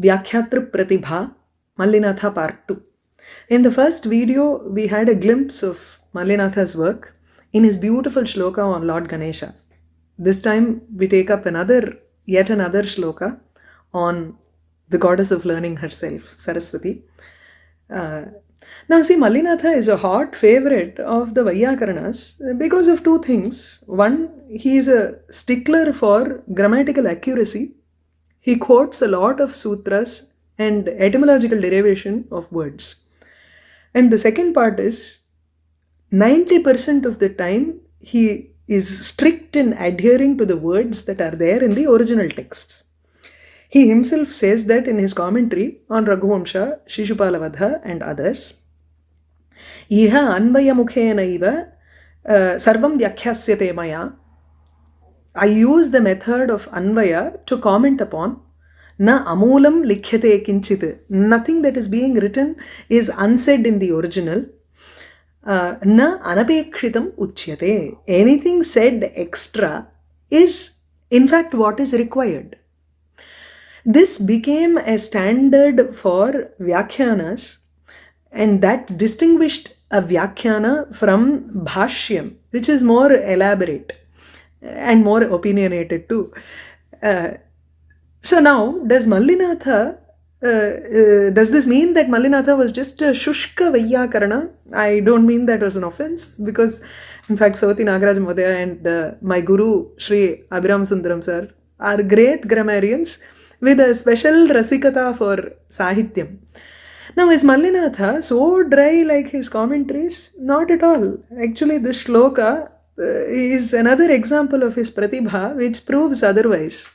Vyakhyatra Pratibha, Mallinatha Part 2. In the first video, we had a glimpse of Mallinatha's work in his beautiful shloka on Lord Ganesha. This time, we take up another, yet another shloka on the goddess of learning herself, Saraswati. Uh, now, see, Mallinatha is a hot favorite of the Vaiyakaranas because of two things. One, he is a stickler for grammatical accuracy he quotes a lot of sutras and etymological derivation of words. And the second part is 90% of the time he is strict in adhering to the words that are there in the original texts. He himself says that in his commentary on Raghuvamsha, Shishupalavadha and others. Iha anvayamukhena iva uh, sarvam vyakhasyate maya I use the method of Anvaya to comment upon Na amulam likhyate kinchit. Nothing that is being written is unsaid in the original. Uh, na anapekshitam uchyate. Anything said extra is in fact what is required. This became a standard for Vyakhyanas and that distinguished a Vyakhyana from Bhashyam, which is more elaborate and more opinionated too. Uh, so now, does Mallinatha, uh, uh, does this mean that Mallinatha was just a Shushka Vaiyakarana? I don't mean that was an offense because in fact Savati Nagaraj Modaya and uh, my guru Sri Abhiram Sundaram sir are great grammarians with a special rasikata for Sahityam. Now, is Mallinatha so dry like his commentaries? Not at all. Actually, this shloka is another example of his pratibha which proves otherwise.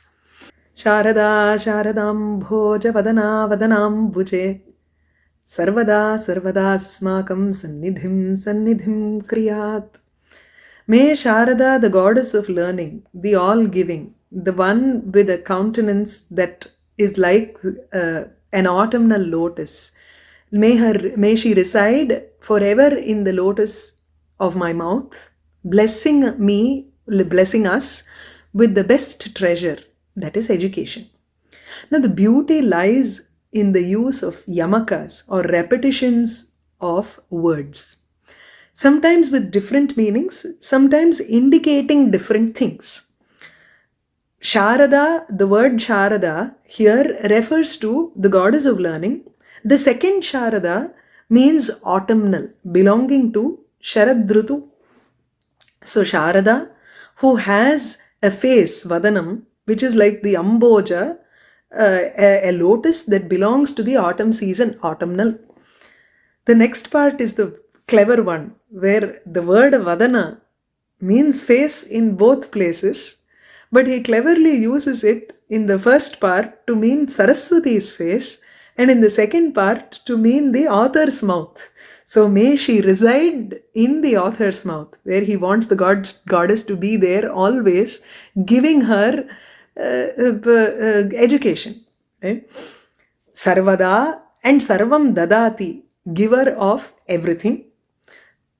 Sharada Sharadam Bhoja Vadana Vadanam Buje Sarvada Sarvada Smakam Sannidhim Sannidhim Kriyat. May Sharada, the goddess of learning, the all giving, the one with a countenance that is like uh, an autumnal lotus, may her may she reside forever in the lotus of my mouth, blessing me, blessing us with the best treasure that is education. Now, the beauty lies in the use of yamakas or repetitions of words, sometimes with different meanings, sometimes indicating different things. Sharada, the word Sharada here refers to the goddess of learning. The second Sharada means autumnal, belonging to Sharadrutu. So Sharada, who has a face, Vadanam, which is like the amboja, uh, a, a, lotus that belongs to the autumn season, autumnal. The next part is the clever one, where the word vadana means face in both places, but he cleverly uses it in the first part to mean Saraswati's face, and in the second part to mean the author's mouth. So may she reside in the author's mouth, where he wants the god, goddess to be there always, giving her uh, education. Right? Sarvada and Sarvam Dadati, giver of everything.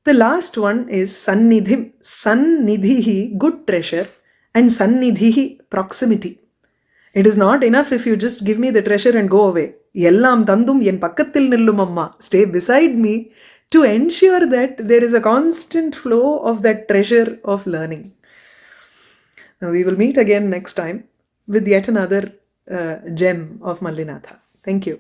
The last one is Sannidhim, Sannidhihi, good treasure, and Sannidhihi, proximity. It is not enough if you just give me the treasure and go away. எல்லாம் தந்தும் என் பக்கத்தில் நில்லும் அம்மா stay beside me to ensure that there is a constant flow of that treasure of learning. Now we will meet again next time with yet another uh, gem of Mallinatha. Thank you.